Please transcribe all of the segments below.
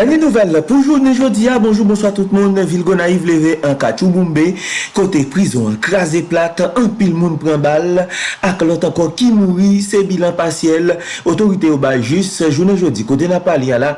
Danye nouvel la pou jounen jodi ya, bonjou, bonsoit tout moun, Vilgo Naif leve an kachou moumbe, kote prizon, krasi plat, an pil moun pren bal, ak lot anko ki mouri, se bilan pasyel, otorite ou ba jis, jounen jodi, kote na pali ya la,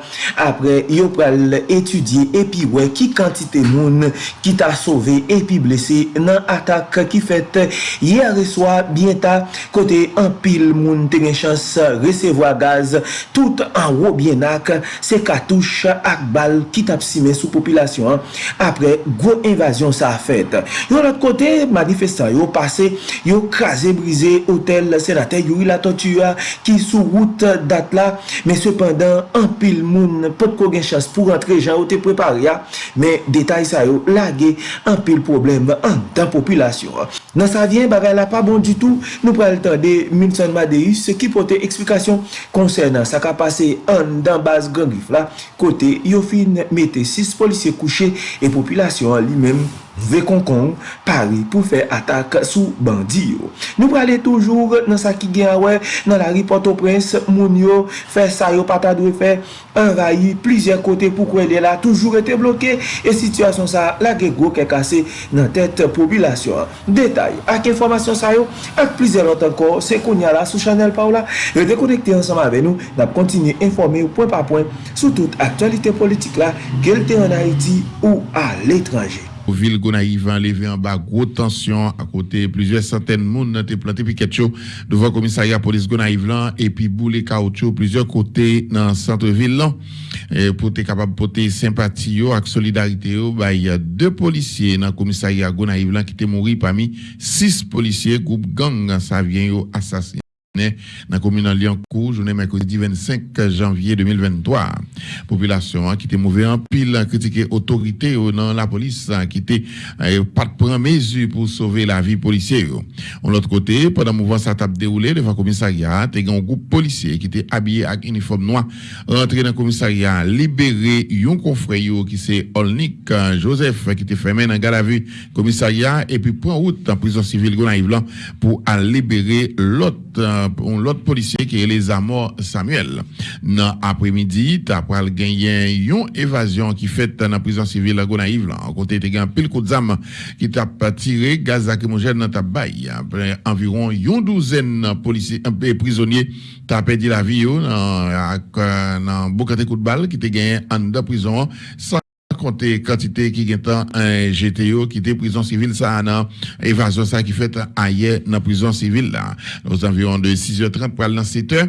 apre yo pral etudye, epi we, ki kantite moun, ki ta sove, epi blese, nan atak ki fet, ye a reswa, bienta, kote an pil moun, tenen chans, resevo a gaz, tout an wou bienak, se katouche, ak bal ki tap sime sou populasyon apre gwo invasyon sa afet. Yon lot kote, manifestan yo pase, yo krasen brize hotel senate, yo yi la totua ki sou wout dat la, men sepandan, an pil moun pot ko gen chas pou rentre jan ou te prepare ya, men detay sa yo lage an pil problem an dan populasyon. Nan sa vyen, bagay la pa bon du tout, nou pral tan de Milton Madeus, se ki pote eksplikasyon konsernan sa ka pase an dan baz gangrif la, kote yo fin mette 6 polisye kouche e populasyon li menm. Ve konkon, pari pou fe atak sou bandi yo. Nou prale toujou nan sa ki gen wè nan la ripoto prens moun yo fe sa yo pata dwe fe envayi plizye kote pou kwen de la toujou rete bloke e situasyon sa la ge go ke kase nan tet populasyon. Detay ak informasyon sa yo ak plizye lot anko se konya la sou chanel pa ou la yo dekonekte ansama ve nou nap kontinye informe ou point pa point sou tout aktualite politik la gelte an Haiti ou al etranje. L'étranger. Ville Gonaïve enlevé en bas gros tension à côté plusieurs centaines de monde ont planté piquet devant le commissariat police Gonaïve là et puis boule caoutchouc plusieurs côtés dans le centre-ville pour être capable de porter sympathie et solidarité bah il y a deux policiers dans le commissariat Gonaïve là qui étaient morts parmi six policiers groupe gang ça vient assassiné dans la commune de Liancourt, journée mercredi 25 janvier 2023. Population qui était mauvais en pile, critiqué autorité dans la police qui était euh, pas de prendre mesure pour sauver la vie policière. De l'autre côté, pendant le mouvement ça t'a déroulé devant le commissariat, il y a un groupe policier qui était habillé avec uniforme noir, rentré dans le commissariat, libéré un confrère qui c'est Olnik hein, Joseph qui était fermé dans la vue commissariat et puis prend route en prison civile pour libérer l'autre l'autre policier qui est les Amors Samuel. Dans après-midi, tu as gagné une évasion qui fait dans la prison civile à Gonaïve. En côté, tu as pile coup de zame qui t'a tiré gaz lacrymogène dans ta baille. Après environ une douzaine de policiers, un prisonniers, tu as perdu la vie dans, dans beaucoup de coups de balle qui t'a gagné en prison compter quantité qui est un GTO qui était prison civile ça dans évasion ça qui fait ailleurs dans prison civile là. Aux environs de 6h30 pour dans 7h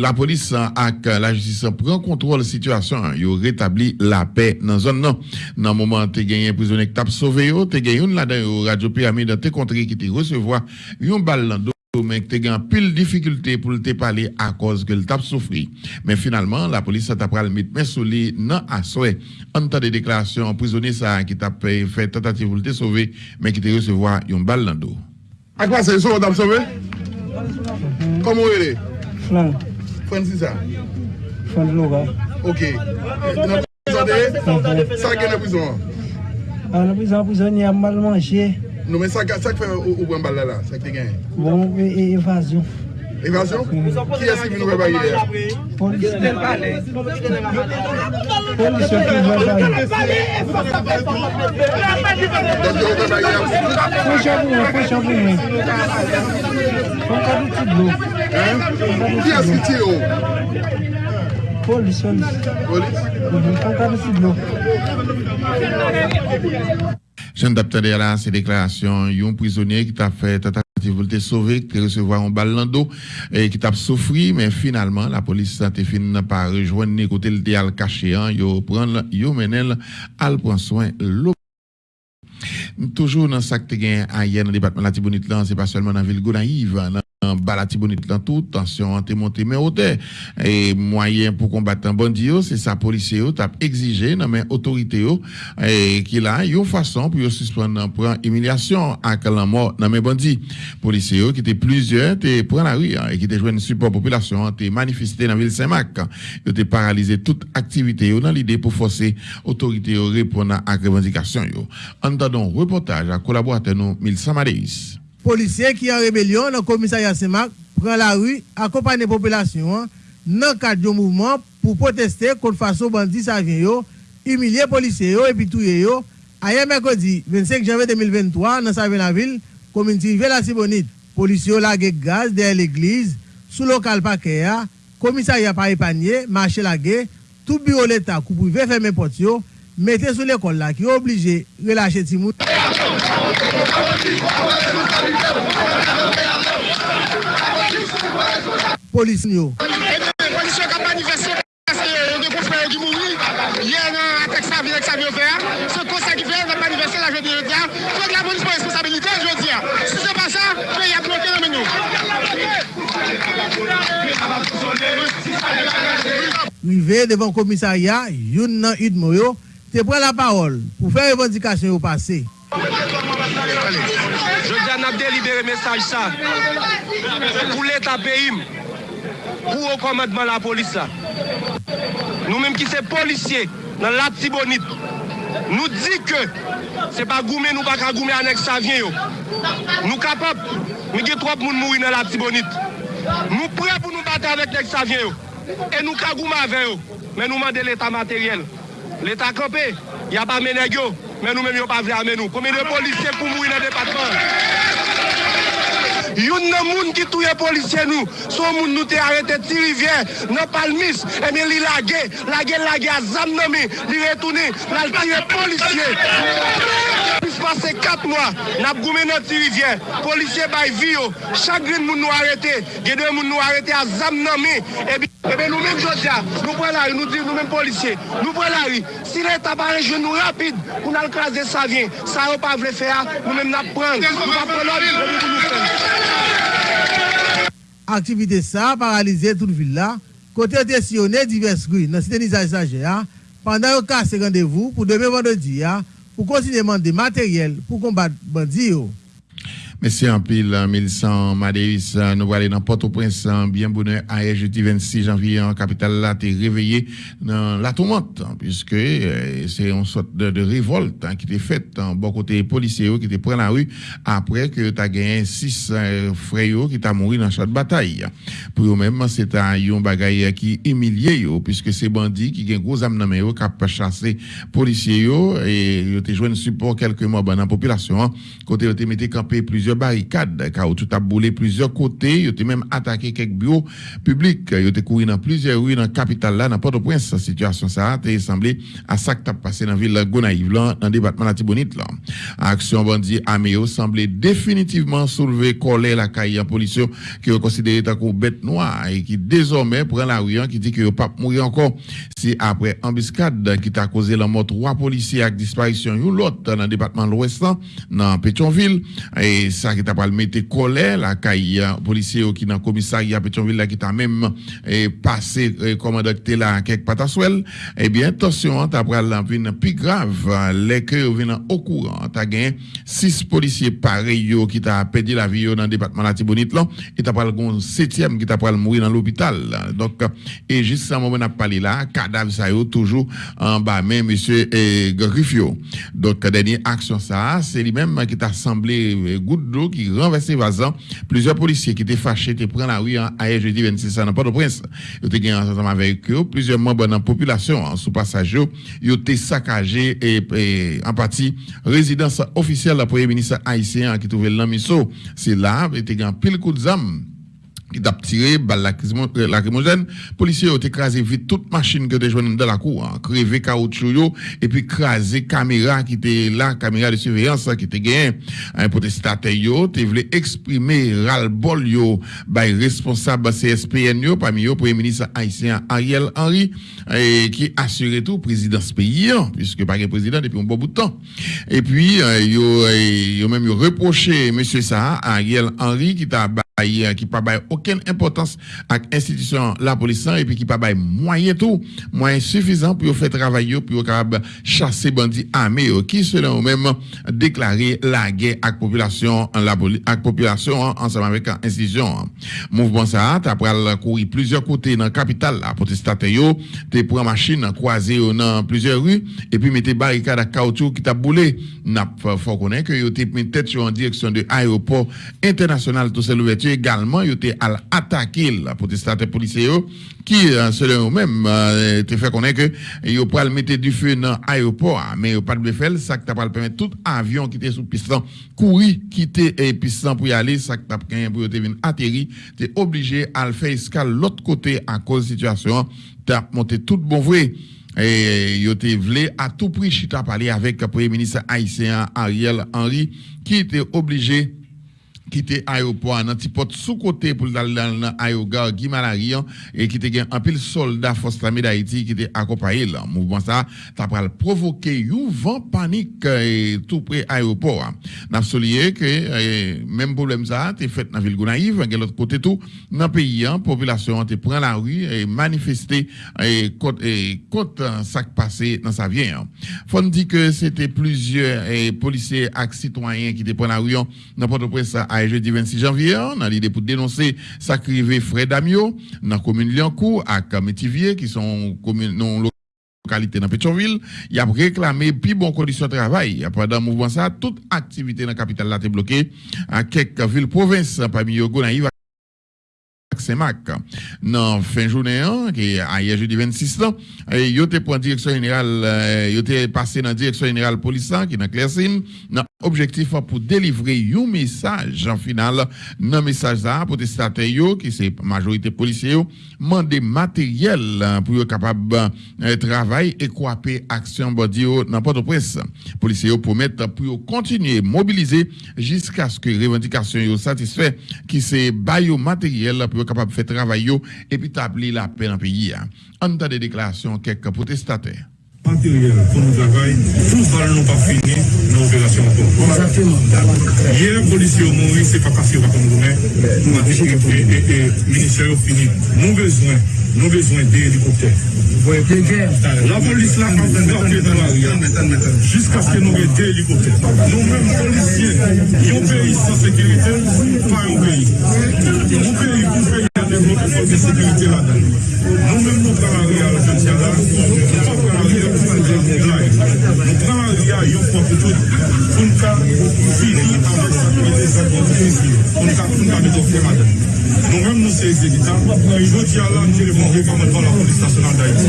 la police avec la justice prend contrôle de la situation. Il rétabli la paix dans zone non. Dans moment tu gagné un prisonnier qui t'a sauvé tu gagné une là dans radio pyramide te contré qui te recevoir une balle mais tu as pile difficulté pour te parler à cause que le tape souffri. Mais finalement, la police a pris le mettre sous lui non à souhait. En temps de déclaration, prisonnier ça qui t'a fait tentative pour te sauver, mais qui te recevoir une balle dans le dos. À quoi c'est ça, t'a sauvé? Comment il est? Flan. Francis ça? Flan Loga. Ok. Ça qui est la prison? À la prison, prisonnier a mal mangé. Nou men sak fe ou bwen bal la la, sak te gen? Bon, evasyon. Evasyon? Ki yasi vi nou ve bagye la? Polisyon ki ve bagye. Polisyon ki ve bagye. Pocha mwen, pocha mwen. Fon ka di ti blou. Ki yasi ti yo? Polisyon. Polis? Fon ka di ti blou. Je ne là ces déclarations, il y a un prisonnier qui t'a fait tentative de sauver, qui recevoir un balle dans dos et qui t'a souffert, mais finalement, la police a fini par rejoindre côté le théâtre caché, hein, yo yo menel, al prendre soin. Toujours dans ce que tu as hier dans le département de la Tibonite, c'est pas seulement dans la ville Gonaïve, Balatibonite dans tout, tension te montée mais hauteur. Et moyen pour combattre un bandit, c'est ça, policier, t'a exigé, dans mes autorités, et qu'il a une façon pour suspendre pour humiliation à la mort dans mes bandits. Policiers, qui étaient plusieurs, te prend la rue, et qui étaient joué une support population, te manifesté dans la ville Saint-Marc, ils te paralysé toute activité, dans l'idée pour forcer autorités à répondre à la revendication. Entendons reportage à collaborateur nous, Milsa policiers qui en rébellion dans le commissariat Saint-Marc prend la rue, accompagne la population dans le cadre du mouvement pou proteste kont fason bandi sa vyen yo, humiliye polisye yo epi touye yo, aye mèkodi 25 janve 2023 nan sa la vil, kominti ve la Sibonit, polisye yo lage gaz der l'eglize, sou lokal pa kè ya, komisari ya pari panye, mache lage, tout biro l'Etat kou pou ve fèmè mettez sur l'école là, qui est obligé de relâcher Timoun. Police nous. C'est comme ça qu'il fait, la manifester la jeudi. Il faut que la police prenne responsabilité, je veux dire. Si c'est pas ça, le pays a bloqué le menu. Rive devan komisarya, yon nan yud mou yo, te pren la parole pour faire revendication au passé. Je dis à délibéré message ça pour l'État pays, pour le commandement de la police. Nous-mêmes qui sommes policiers dans la Tibonite, nous disons que ce n'est pas goumé, nous pas goumé avec ça vient. Nous capables, nous avons trop de monde mourir dans la Tibonite. Nous prêts pour nous battre avec les Saviens et nous cagoumons avec eux, mais nous demandons l'état matériel. L'État campé, il n'y a pas de ménégio, mais nous-mêmes, nous pas armés nous. Combien de policiers pour mourir dans le département Yon nan moun ki touye polisye nou, son moun nou te arete ti rivyen, nan palmis, e mi li lage, lage lage a zam nan mi, li retoune, lal tire polisye. pase 4 mwa, nap goumen nan ti rivyen, polisye bay viyo, chagrin moun nou arete, gede moun nou arete a zam nan me, ebe e nou men jodja, nou pre la ri, nou di nou men polisye, nou pre la ri, si le tabare jenou rapide, pou nan krasde sa vyen, sa yo pa vle fe a, nou men nap pran, nou pa pre la ri, nou men nou fè. Aktivite sa, paralize tout villa, kote te siyone divers gri, nan siten nizaj saje a, pandan yo kase randevou pou deme vandodi a, ya, pou konsineman de materyel pou kombat bandi yo. Merci en pile, Mélissan Madéus. Nous allons dans Port-au-Prince, bien bonheur, à jeudi 26 janvier, en capitale là, t'es réveillé dans la tourmente, puisque euh, c'est une sorte de, de révolte hein, qui était faite en bon côté policier qui était pris la rue après que tu as gagné six euh, frères qui t'a mouru dans cette bataille. Pour eux-mêmes, c'est un bagaille qui humilié puisque c'est bandits qui ont gros âme dans qui ont chassé policiers et ils ont joué un support quelques mois dans la population, hein. côté ils ont mis campé plusieurs barricades, car tout a boulé plusieurs côtés, ils ont même attaqué quelques bureaux publics, ils ont couru dans plusieurs rues dans la capitale là, dans Port-au-Prince, la situation ça a semblé à ça que passé dans la ville de Gonaïve dans le département de la Tibonite là. Action bandit Améo semblait définitivement soulever colère la caille en police qui est considéré comme bête noire et qui désormais prend la rue qui dit que pas mourir encore. C'est après embuscade qui t'a causé la mort trois policiers avec disparition l'autre dans le département de l'Ouest dans Pétionville. Et qui t'a pas mettre colère la caille policier qui dans commissariat Pétionville là qui t'a même eh, passé eh, commandant là quelque pataswell eh bien attention t'as pris la plus grave les que viennent au courant. T'as gagné six policiers pareils qui t'a perdu la vie dans le département de la Tibonite là. Et t'as pas le septième qui t'a pas mourir dans l'hôpital donc et juste à moment n'a parlé là cadavre ça yo toujours en bas. Mais monsieur eh, Griffio. Donc dernière action ça c'est lui-même qui t'a semblé goutte d'eau qui renverse vazan plusieurs policiers qui étaient fâchés étaient pris la rue à jeudi 26 dans Port-au-Prince. Ils étaient ensemble avec eux. Plusieurs membres de la population sous passage ils étaient saccagés et, en partie résidence officielle du premier ministre haïtien qui trouvait l'amiso c'est là il était en pile coup de zame t'a tiré balle lacrymogène policiers ont écrasé vite toute machine que joint dans la cour hein, crevé caoutchouc et puis écrasé caméra qui était là caméra de surveillance qui était gagné un protestateur yo tu voulais exprimer ras-le-bol responsable CSPN parmi yo premier ministre haïtien Ariel Henry qui assurait tout président ce pays hein, puisque pas président depuis un bon bout de temps. Et puis yo yo même reproché monsieur ça Ariel Henry qui t'a qui pas aucune importance à l'institution la police et puis qui pas moyen tout moyen suffisant pour faire travailler pour capable chasser bandits armés qui selon eux-mêmes déclarer la guerre à la population la à population ensemble avec l'institution mouvement ça après courir plusieurs côtés dans la capitale la protestataire te prend machine croisé dans plusieurs rues et puis mettez barricade à caoutchouc qui t'a boulé. N'a faut connaître que yo tête en direction de l'aéroport international tout que également, ils étaient à attaquer la protestateur policier qui, euh, selon eux-mêmes, euh, te fait connaître que ils pas mettre du feu dans l'aéroport, mais ils pas de faire, ça t'a pas permettre tout avion qui était sous piston courir, quitter et piston pour y aller, ça qui t'a pour venir atterrir, t'es obligé à le faire escale l'autre côté à cause de la situation, t'as monté tout bon vrai. Et il était voulu à tout prix chita parler avec le premier ministre haïtien Ariel Henry qui était obligé quitter l'aéroport dans petit sous côté pour aller dans l'aéroport Guy Malarian et qui était un pile soldat force l'armée d'Haïti qui était accompagné là. Mouvement ça t'a provoqué un vent panique et tout près aéroport n'a souligné que même problème ça t'es fait dans ville Gonaïve de l'autre côté tout dans pays la population te prend la rue et manifester et contre ça qui passé dans sa vie faut dire que c'était plusieurs policiers et citoyens qui étaient prend la rue dans Port-au-Prince jeudi 26 janvier, dans l'idée pour dénoncer sacrivé Fred Amio, dans la commune Liancourt, à Métivier, qui sont communes non localité dans Pétionville, il a réclamé plus bonnes conditions de travail. Pendant le mouvement ça, toute activité dans la capitale a été bloquée à quelques villes provinces, parmi eux, Gonaïve, Saint-Marc. Dans fin journée, qui est jeudi 26 ans, il était pour direction générale, il passé dans la direction générale police qui est dans Clercine, dans objectif pour délivrer un message en final, dans message pour des qui c'est majorité policiers, demander matériel pour être capable de travailler et coaper action bodio dans Port-au-Prince. Policiers promettent pour continuer mobiliser jusqu'à ce que les revendications soient satisfaites, qui c'est matériel pour yo kapab fè travay yo epi tabli la pe nan peyi ya. An ta de deklarasyon kek protestantè. matériel pour nous travailler, tout ça nous pas fini dans l'opération Hier, les policiers ont mouru, c'est pas parce qu'ils ne nous nous avons et le ministère a fini. Nous besoin, nous besoin d'hélicoptères. La police là, quand on dans la jusqu'à ce que nous ayons des hélicoptères. Nous-mêmes, policiers, qui ont pays sans sécurité, pas un pays. Nous pays, nous pays à développer cette sécurité là-dedans. Nous-mêmes, nous, par la réalité, nous sommes Nou pran an diya yon fwa poutout pou nka fini avèk sakmète sakmète pou nka pou nka beto fè madè. Nou mèm nou se exekita, yon diya lan ki lè moun rekamè ton la polis nasyonal da iti.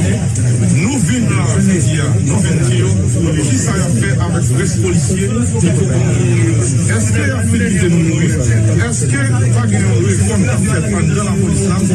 Nou vin la fè diya, nou vin diyo, ki sa yon fè avèk res polisye, eske yon fè di de nou mouye, eske pa gen yon reform ki fè pan de la polis nasyonal,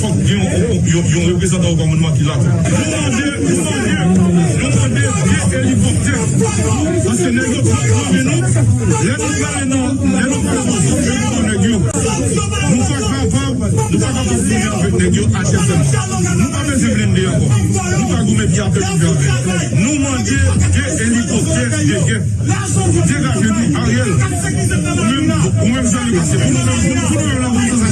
fok gen yon reprezentant ou komanouman ki lak. Nou mande, nou mande, nou mande gen helikopter. Ase negyo ki kranbe nou, le nou kare nan, le nou kare nan fok gen yon negyo. Nou fok kapab, nou fok kapab fok gen avèk negyo HSM. Nou pa mese blende yon kon. Nou pa goume pi apèk pou fè avèk. Nou mande gen helikopter de gen. Degaje nou, Ariel. Ou mèm zan yon kase. Ou mèm zan yon kase.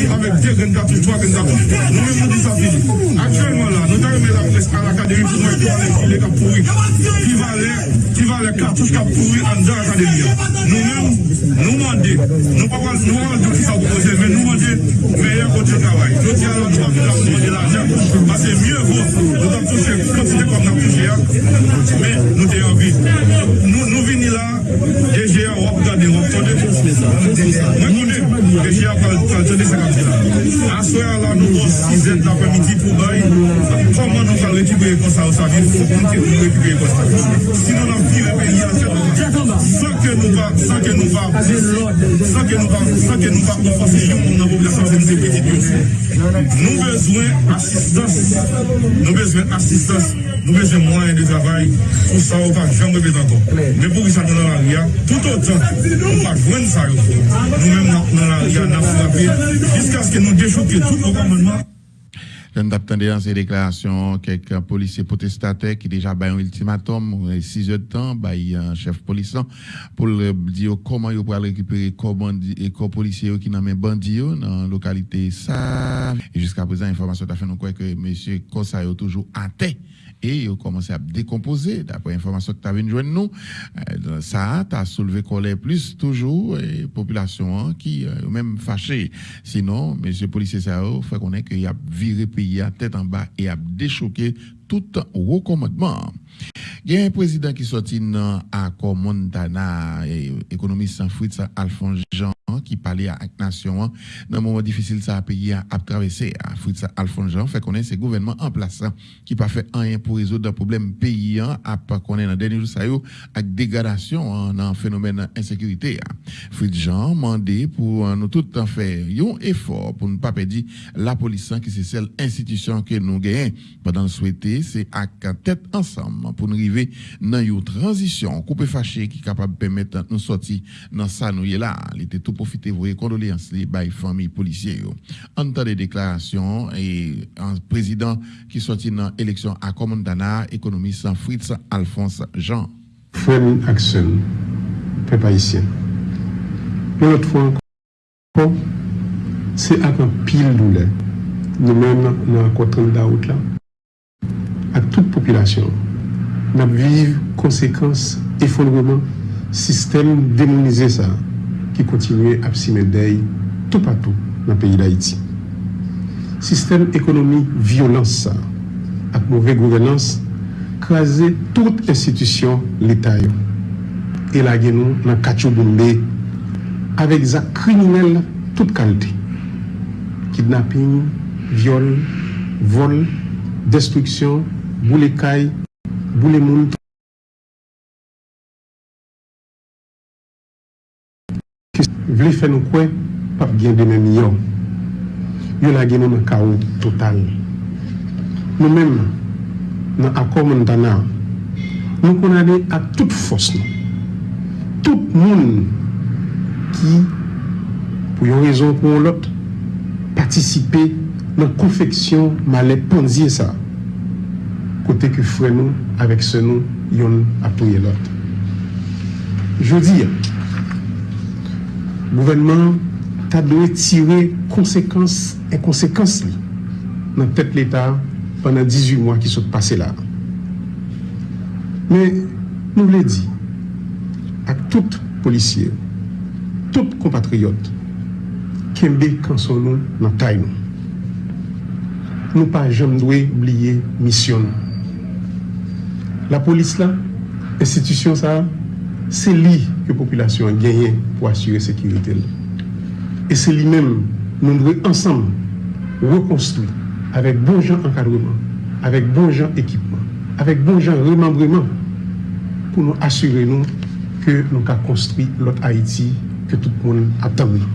gendarmerie avec deux gendarmes, trois gendarmes. Nous-mêmes, nous disons fini. Actuellement, là, nous avons mis la presse à l'académie pour moi qui va les pourri. Qui va les, qui va les cartouches qui pourri en dans l'académie. Nous-mêmes, nous demandons, nous pas nous tout ça proposer, mais nous demandons meilleur côté de travail. Nous disons, nous pas nous demander l'argent, parce que mieux vaut, nous avons touché, quantité comme nous avons touché, mais nous avons envie. Nous, nous venons là, yon wap gade, wap tande pou mwen konen, peche yon kal tande se kap la. Aswe ala nou wos sizen la pamiti pou bay, koman nou kal rekibre yon konsa ou sa vin, pou kon te pou rekibre yon konsa. Sinon nan vire pe yon se nan, san ke nou va, san ke nou va, san ke nou va, san ke nou va, nou fase yon moun nan populasyon se mse petit yon. Nou bezwen asistans, nou bezwen asistans, nou bezwen mwen yon de travay, pou sa ou pa jambe betan kon. Men pou ki sa nou nan la ria, tout ou jan, nou pa jwen sa yo. Nou men nan la riyan na fwape, diska ske nou dechoke tout lo komanman. Je d'attendre dans ces déclarations quelques policiers protestataires qui déjà un ultimatum, 6 heures de temps, un chef policier pour dire comment ils pourraient récupérer les policiers qui n'ont même bandits dans la localité ça. Jusqu'à présent, l'information a fait nous croire que M. Kossa est toujours à tête et ils ont commencé à décomposer. D'après l'information que tu avais joindre nous, euh, ça a soulevé colère plus toujours et population hein, qui euh, même fâché. Sinon, monsieur policier ça fait qu'on est qu'il a viré pays à tête en bas et a déchoqué tout recommandement. Il y a un président qui sorti dans l'accord Montana, économiste Fritz Alphonse Jean, qui parlait à la nation hein. dans un moment difficile ça a payé à, traverser. Fritz Alphonse Jean fait connaître ce gouvernement en place hein, qui pas fait rien pour résoudre le problème pays hein, à pas connaître dans dernier jour avec dégradation dans le phénomène d'insécurité. Fritz Jean demandé pour nous tout en faire un effort pour ne pas perdre la police qui c'est celle institution que nous gagnons pendant souhaiter c'est à tête ensemble pour nous arriver dans une transition coupé fâché qui est capable de permettre de nous sortir dans ça nous là il était tout profiter voyer condoléances les bail famille policiers en temps des déclarations et un président qui sorti dans l'élection à Commandana économiste Fritz Alphonse Jean. Fremin Axel peuple haïtien une autre fois encore c'est avec un pile douleur nous-mêmes dans la côte la route là à toute population nap viv konsekans efondreman sistem demonize sa ki kontinue ap si medey tout patou nan peyi d'Haïti. Sistem ekonomi violans sa ak mouve gouvenans kaze tout institusyon l'Etat yo. E la gen nou nan kachou bombe avek zak kriminel tout kalite. Kidnapping, viol, vol, destruksyon, boulekay, boule moun. Vle fè nou kwen pap gen de men yon yon la gen nou nan ka ou total. Nou men nan akor moun dana nou kon ane a tout fos nou. Tout moun ki pou yon rezon pou yon lot patisipe nan konfeksyon male ponziye sa. kote ki fre nou avek se nou yon apriye lot. Jodi, gouvenman ta doye tire konsekans e konsekans li nan tet l'Etat panan 18 mwa ki sot pase la. Men nou le di ak tout polisye, tout kompatriyot, kembe kanson nou nan tay nou. Nou pa jom dwe bliye misyon nou. La polis la, institisyon sa, se li ke populasyon genyen pou asyre sekirite la. E se li men nou dwe ansam rekonstruy avèk bon jan ankadreman, avèk bon jan ekipman, avèk bon jan remembreman pou nou asyre nou ke nou ka konstruy lot Haiti ke tout moun aptan nou.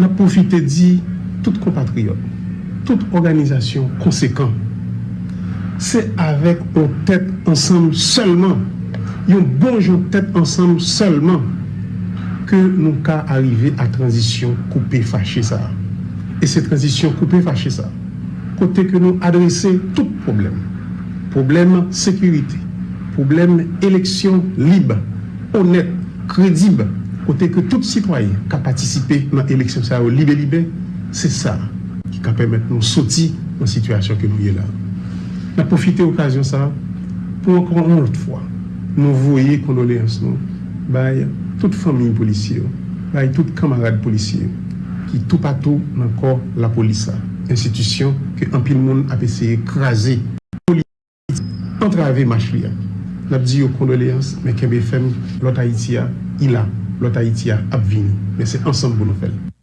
Na profite di tout kompatriot, tout organizasyon konsekant se avek ou tèt ansam selman, yon bonjou tèt ansam selman, ke nou ka arrive a transisyon koupe fache sa. E se transisyon koupe fache sa, kote ke nou adrese tout problem. Problem sekurite, problem eleksyon libe, honet, kredib, kote ke tout sitwaye ka patisipe nan eleksyon sa ou libe-libe, se sa ki ka pemet nou soti nan sitwasyon ke nou ye la. na profite okasyon sa pou ankon an lot fwa nou voye kondolens nou bay tout fami polisye bay tout kamarade polisye ki tou patou nan kor la polisa institisyon ke anpil moun apese krasi entrave mach liya nap di yo kondolens men kebe fem lot Haitia ila lot Haitia ap vini men se ansan pou nou fel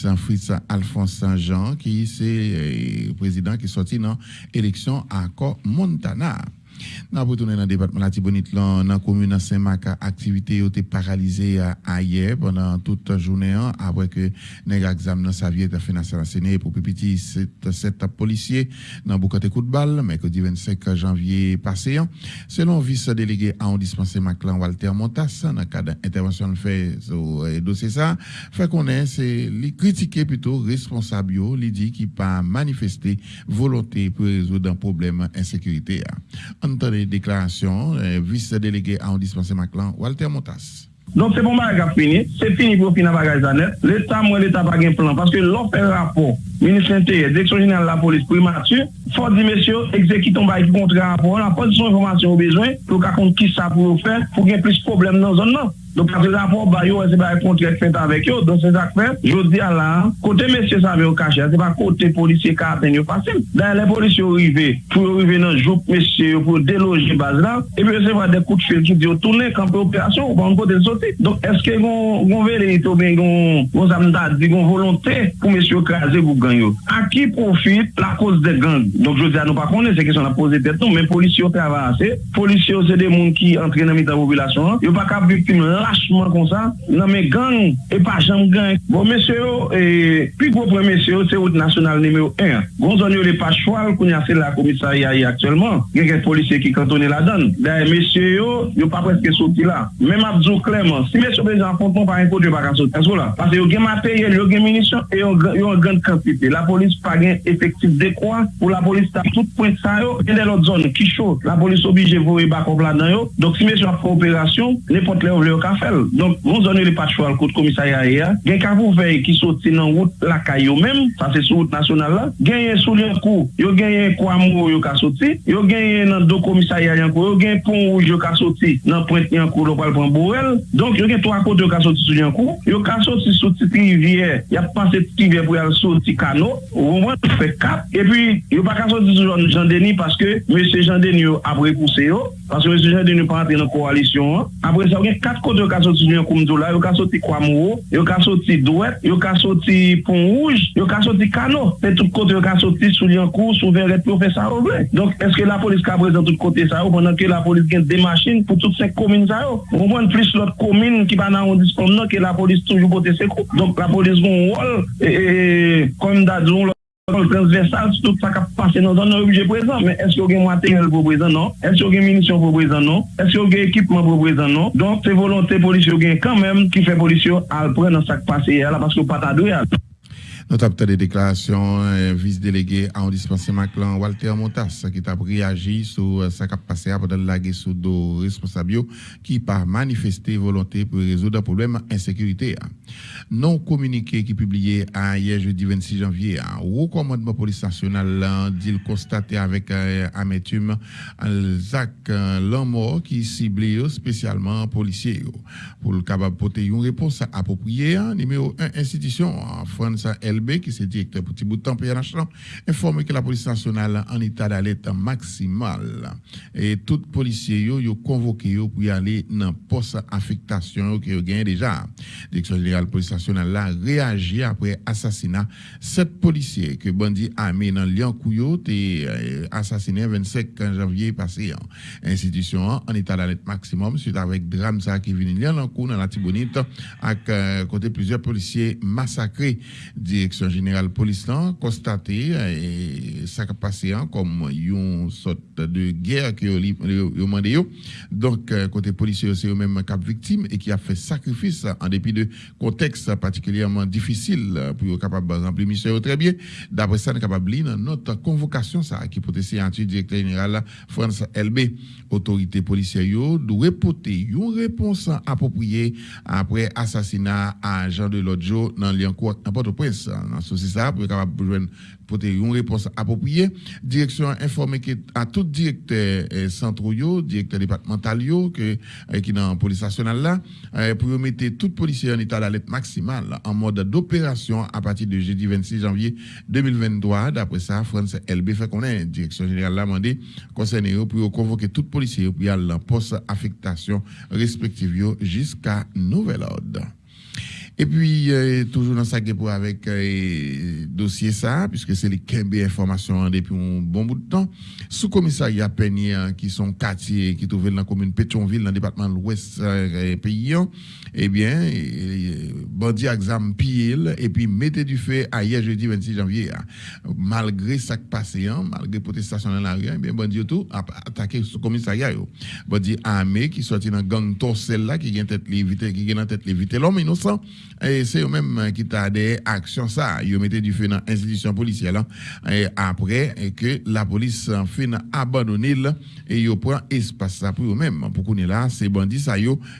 Saint Fritz Alphonse Saint-Jean, qui est le euh, président qui sorti dans l'élection à Montana. Nan pou tounen nan debatman la Tibonit lan nan komune Saint-Marc, aktivite yo te paralize ayer pendant tout jounen an, apre ke nega exam nan sa vie te finanse rasene pou pipiti set polisye nan boukate kout bal, mekodi 25 janvye pase an. Selon vice-delege an dispense Maclan Walter Montas, nan kade intervensyon fe sou dosye sa, fe konen se li kritike pito responsabyo li di ki pa manifeste volote pou rezo dan probleme insekurite a. Antone déclaration, euh, vice-délégué à un dispensé Maclan, Walter Montas. Donc c'est bon bagage fini, c'est fini pour finir bagage net. L'État, moi, l'État pas un plan parce que fait rapport, ministre intérieur, direction générale de la police primature, faut dire messieurs, exécutons un contrat rapport, on a pas de information au besoin pour qu'on qui ça pour faire, pour qu'il y ait plus de problèmes dans la zone. Donk apre zavon ba yo, se ba yon kontre fet avèk yo, don se zak fet, yo di ala, kote mesye sa ve yo kache, se ba kote polisye ka aten yo pasen. Dan le polisye yo rive, pou yo rive nan joup mesye yo pou deloje baz la, epi yo se va de kout fèl ki di yo toune kampe operasyon, ou pa an kote sote. Donk eske yon vele ito ben yon zamdad, yon volontè pou mesye yo kaze pou gang yo. A ki profite la koz de gang? Donk yo di ala nou pa konen, se kesyon la pose tèt nou, men polisye yo te avanse, polisye yo se de moun ki antre nan mi ta mobilasyon, yo pa ka viktime la, fachman kon sa, nan men gang, e pa chanm gang. Bon, mesye yo, e, pi gwo pre mesye yo, se out nasyonal nimeyo 1. Gon zon yo le pa chwal kon yase la komisariya yi aktuelman. Gen gen polisye ki kantone la dan. Da, mesye yo, yo pa preske soti la. Men map zo kleman, si mesye yo bezan fonton pa yon kote yo pa kan soti. Asko la, pase yo gen materyel, yo gen minisyon, e yo, yo gen kantite. La polis pa gen efektif dekwa, pou la polis ta tout point sa yo, gen de lot zon, ki chou. La polis obije vou e bakop la dan yo. Dok si mesye yo ap kooperasyon, ne pot le ou le yo ka ka fel. Donk, moun zone li pat chwa l kout komisarya e a, gen kavou vey ki soti nan wout lakay yo menm, sa se sou wout nasyonal la, genye sou li an kou, yo genye kwa mou yo ka soti, yo genye nan do komisarya yon kou, yo genye pon ou yo ka soti nan prent yon kou lopal pon borel, donk yo genye to akot yo ka soti sou yon kou, yo ka soti soti ti rivye, ya pase ti rivye pou yal soti kano, ou mwen fè kap, e pi yo pa ka soti sou jan deni paske mè se jan deni yo apre kouse yo, paske mè se jan deni yo pa antre nan koalisyon an, apre sa ou gen kat kote yo ka soti yon koumdoula, yo ka soti Kwamou, yo ka soti Douet, yo ka soti Pon Rouge, yo ka soti Kano. Se tout kote yo ka soti sou Liancourt, sou Verret, Professeur Oble. Donk, eske la polis ka prezant tout kote sa yo, bonan ke la polis gen demachine pou tout se komine sa yo. Mwen plis lot komine ki pa nan on dispon nan ke la polis toujou kote se kou. Donk, la polis gon wol, e, e, e komine da zon lò. kontrol transversal sou tout sa kap pase nan zon nan obje prezant. Men eske ou gen materyel pou prezant non? Eske ou gen munisyon pou prezant non? Eske ou gen ekipman pou prezant non? Don se volonté polisyon gen kan men ki fe polisyon al pre nan sak pase ya la paske ou pata do ya. Acteur de déclaration, euh, vice-délégué à dispensé Maclan, Walter Montas, qui a réagi sur ce qui a passé pendant la guerre sous dos responsable qui par manifesté volonté pour résoudre un problème insécurité. Non communiqué qui publié hier jeudi 26 janvier, au commandement police nationale dit constaté avec euh, amertume Zach euh, Lamor qui ciblé spécialement policiers pour le capable porter une réponse appropriée. Numéro 1 institution France L qui est directeur pour Tiboutan PNH, informe que la police nationale en état d'alerte maximal. Et tout policier yo, yo convoqué yo pour y aller dans poste affectation que yo gagne déjà. Direction générale police nationale a réagi après assassinat sept policiers que bandit armé dans Liancouyo té euh, assassiné 25 janvier passé. Institution en état d'alerte maximum suite avec drame ça qui vient dans la Tibonite avec euh, côté plusieurs policiers massacrés direction générale police là constaté et ça a passé hein, comme une sorte de guerre qui ont demandé donc euh, côté policier c'est eux même cap victime et qui a fait sacrifice en dépit de contexte particulièrement difficile pour être capable remplir mission très bien. D'après ça capable lire notre convocation ça qui peut être directeur général France LB autorité policière doit porter une réponse appropriée après assassinat à Jean de Lodjo dans Liancourt à Port-au-Prince dans pour capable porter une réponse appropriée. Direction informé à tout directeur euh, centraux directeur départemental que euh, qui dans la police nationale là euh, pour mettre tout policier en état d'alerte maximale en mode d'opération à partir de jeudi 26 janvier 2023 d'après ça France LB fait qu'on est direction générale l'a demandé concerné pour convoquer tout policier pour y aller poste affectation respective jusqu'à nouvel ordre Et puis, euh, toujours dans sa pour avec euh, dossier ça, puisque c'est les Kembe informations depuis un bon bout de temps. Sous-commissariat Peigné, qui sont quartiers qui trouvent dans la commune Pétionville, dans le département de l'Ouest euh, pays, eh bien, bandit exam pile et puis mettez du feu à hier jeudi 26 janvier. Malgré ça qui passé, hein, malgré protestation dans la rue, eh bien, bandit tout a attaqué ce commissariat. Bandit armé qui sorti dans gang torsel là, qui vient tête l'éviter, qui vient tête l'éviter l'homme innocent. Et c'est eux-mêmes qui t'a des actions ça. Ils mettaient du feu dans l'institution policière là. Et après, que la police fait abandonner et ils prend espace là pour eux-mêmes. Pour qu'on est là, c'est bandits ça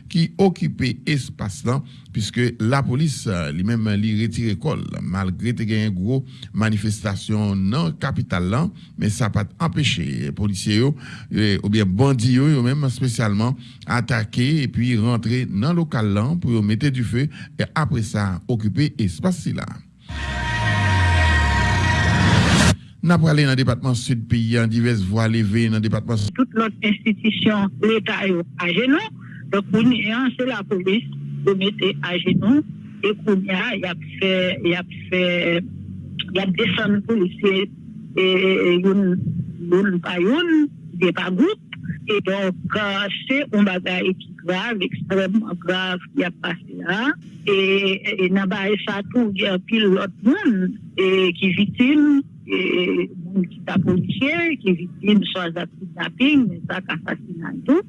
qui occupent espace là puisque la police lui-même lui retire col malgré a une grosse manifestation la capitale mais ça pas empêché les policiers ou bien bandits eux même spécialement attaquer et puis rentrer dans le local pour mettre du feu et après ça occuper espace là n'a pas dans le département sud pays en diverses voies levées dans le département sud. Toute notre institution, l'État à genoux. Donc, c'est la police genoux. Et qu'on y a, fait, il a fait, il a descendu et une, une. Et donc, c'est un bagage qui grave, extrêmement grave qui a passé là. Et, n'a il y a pile l'autre monde qui victime qui t'a policier, qui victime soit de kidnapping, tout.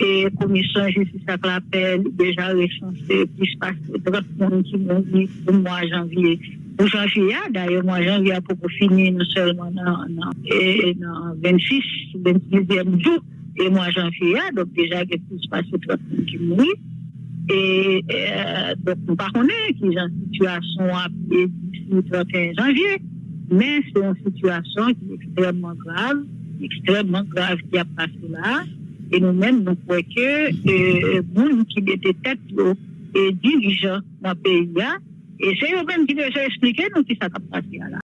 et commission justice à l'appel déjà recensé plus de 30 personnes qui m'ont dit au mois janvier. Au janvier, d'ailleurs, mois janvier, à propos fini, non seulement dans, et, dans 26, 26e jour, et mois janvier, donc déjà, il y a plus de 30 personnes qui m'ont Et, euh, donc, nous ne connaissons pas qui est en situation après 31 janvier, mais c'est une situation qui est extrêmement grave, extrêmement grave qui a passé là. E nou men nou kweke moun ki dete tet yo e dirijan nan peyi ya, e se yo men ki deje esplike nou ki sa kap pati ya la.